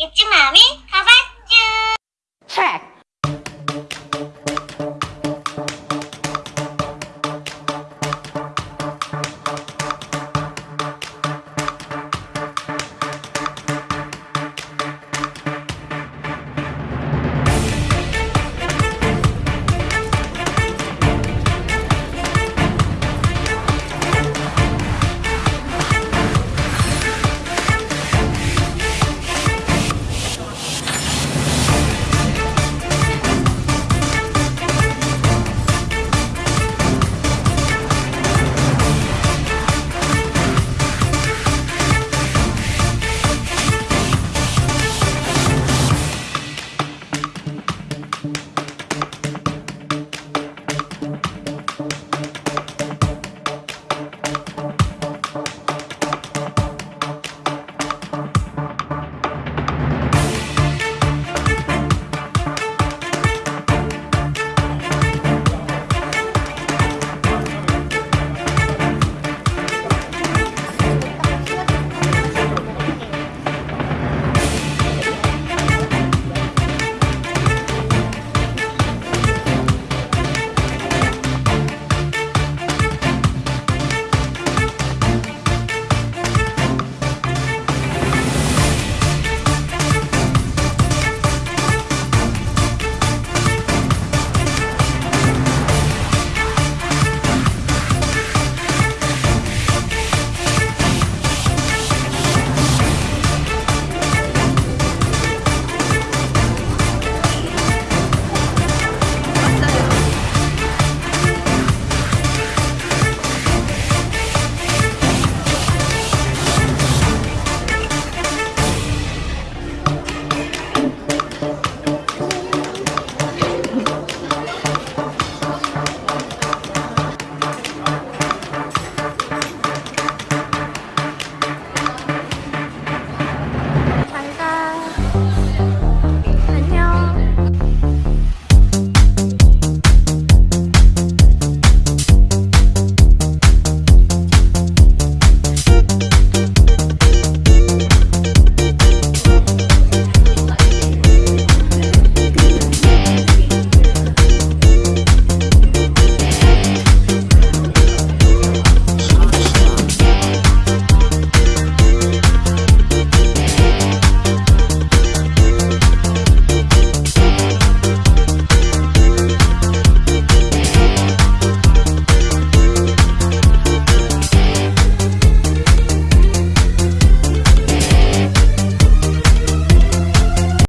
잊지 마미